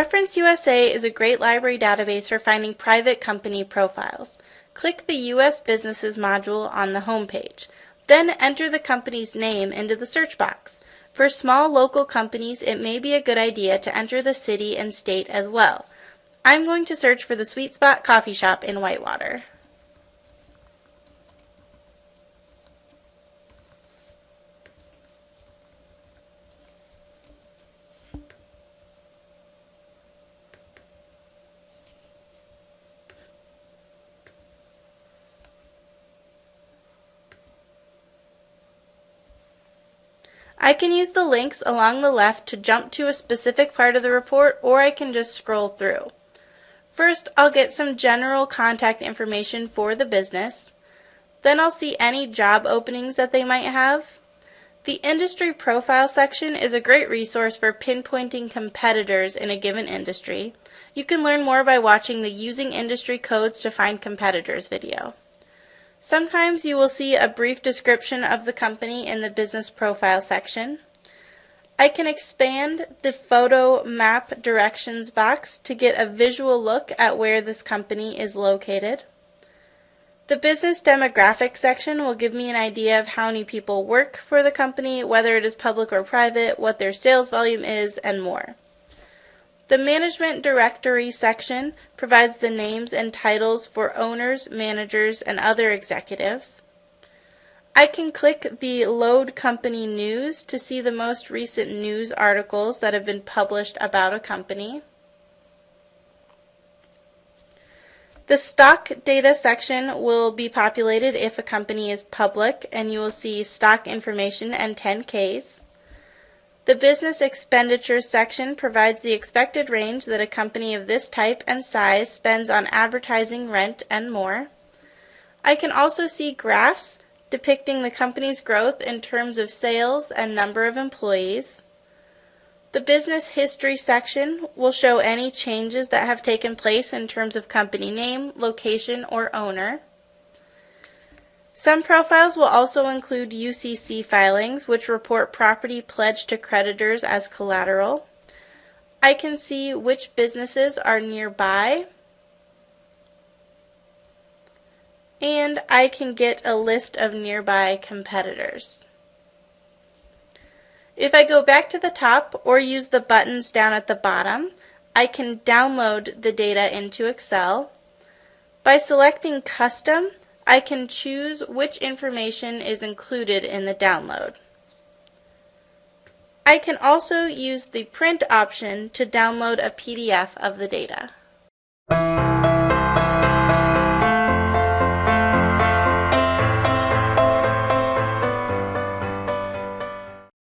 Reference USA is a great library database for finding private company profiles. Click the U.S. Businesses module on the home page. Then enter the company's name into the search box. For small local companies, it may be a good idea to enter the city and state as well. I'm going to search for the Sweet Spot Coffee Shop in Whitewater. I can use the links along the left to jump to a specific part of the report or I can just scroll through. First, I'll get some general contact information for the business. Then I'll see any job openings that they might have. The industry profile section is a great resource for pinpointing competitors in a given industry. You can learn more by watching the Using Industry Codes to Find Competitors video. Sometimes you will see a brief description of the company in the business profile section. I can expand the photo map directions box to get a visual look at where this company is located. The business demographics section will give me an idea of how many people work for the company, whether it is public or private, what their sales volume is, and more. The Management Directory section provides the names and titles for owners, managers, and other executives. I can click the Load Company News to see the most recent news articles that have been published about a company. The stock data section will be populated if a company is public and you will see stock information and 10Ks. The Business Expenditures section provides the expected range that a company of this type and size spends on advertising, rent, and more. I can also see graphs depicting the company's growth in terms of sales and number of employees. The Business History section will show any changes that have taken place in terms of company name, location, or owner. Some profiles will also include UCC filings, which report property pledged to creditors as collateral. I can see which businesses are nearby. And I can get a list of nearby competitors. If I go back to the top or use the buttons down at the bottom, I can download the data into Excel. By selecting Custom, I can choose which information is included in the download. I can also use the print option to download a PDF of the data.